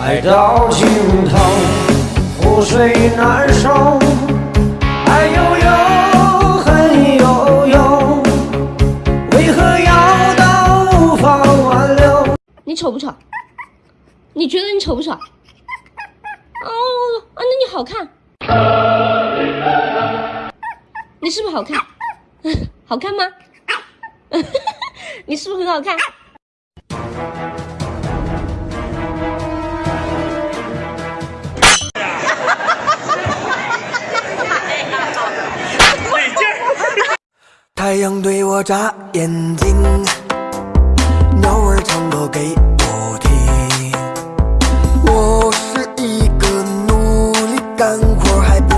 爱到尽头，覆水难收。爱悠悠，恨悠悠，为何要到无法挽留？你丑不丑？你觉得你丑不丑？哦啊，那你好看。你是不是好看？好看吗？你是不是很好看？太阳对我眨眼睛，鸟儿唱歌给我听。我是一个努力干活还。